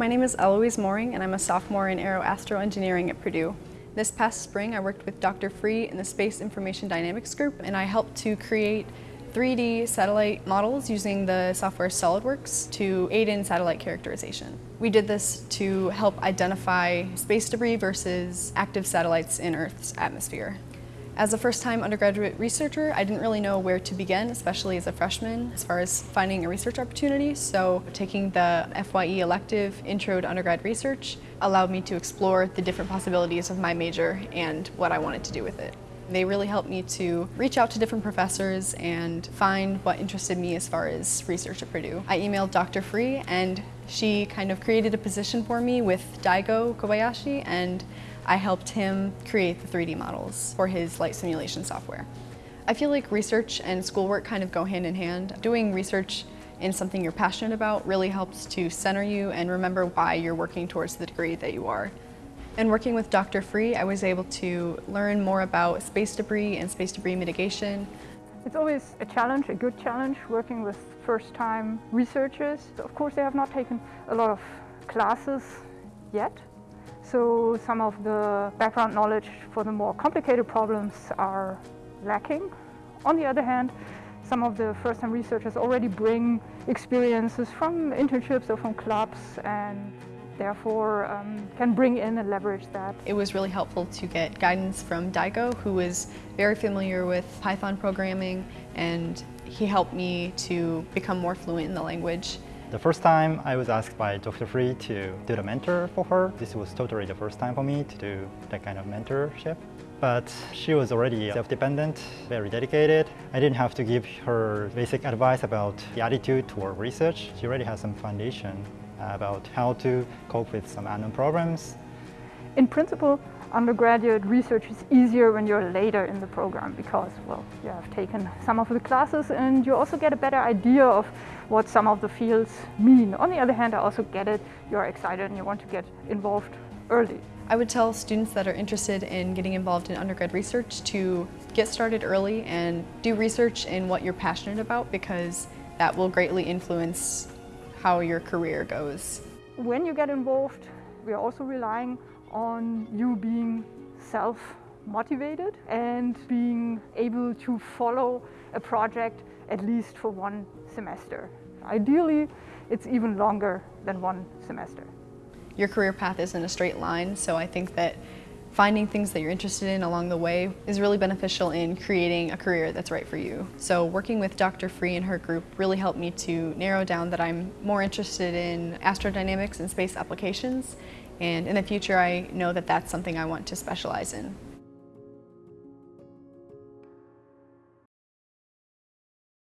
My name is Eloise Mooring and I'm a sophomore in Aeroastro Engineering at Purdue. This past spring I worked with Dr. Frueh in the Space Information Dynamics group and I helped to create 3D satellite models using the software SOLIDWORKS to aid in satellite characterization. We did this to help identify space debris versus active satellites in Earth's atmosphere. As a first-time undergraduate researcher, I didn't really know where to begin, especially as a freshman, as far as finding a research opportunity. So taking the FYE elective Intro to Undergrad Research allowed me to explore the different possibilities of my major and what I wanted to do with it. They really helped me to reach out to different professors and find what interested me as far as research at Purdue. I emailed Dr. Frueh and she kind of created a position for me with Daigo Kobayashi and I helped him create the 3D models for his light simulation software. I feel like research and schoolwork kind of go hand in hand. Doing research in something you're passionate about really helps to center you and remember why you're working towards the degree that you are. And working with Dr. Frueh, I was able to learn more about space debris and space debris mitigation. It's always a challenge, a good challenge, working with first-time researchers. Of course, they have not taken a lot of classes yet, so some of the background knowledge for the more complicated problems are lacking. On the other hand, some of the first-time researchers already bring experiences from internships or from clubs and therefore um, can bring in and leverage that. It was really helpful to get guidance from Daigo, who was very familiar with Python programming, and he helped me to become more fluent in the language. The first time I was asked by Dr. Frueh to do the mentor for her, this was totally the first time for me to do that kind of mentorship. But she was already self-dependent, very dedicated. I didn't have to give her basic advice about the attitude toward research. She already has some foundation about how to cope with some unknown problems. In principle, undergraduate research is easier when you're later in the program because, well, you have taken some of the classes and you also get a better idea of what some of the fields mean. On the other hand, I also get it, you're excited and you want to get involved early. I would tell students that are interested in getting involved in undergrad research to get started early and do research in what you're passionate about because that will greatly influence how your career goes. When you get involved, we are also relying on you being self-motivated and being able to follow a project at least for one semester. Ideally, it's even longer than one semester. Your career path isn't a straight line, so I think that finding things that you're interested in along the way is really beneficial in creating a career that's right for you. So working with Dr. Frueh and her group really helped me to narrow down that I'm more interested in astrodynamics and space applications and in the future I know that that's something I want to specialize in.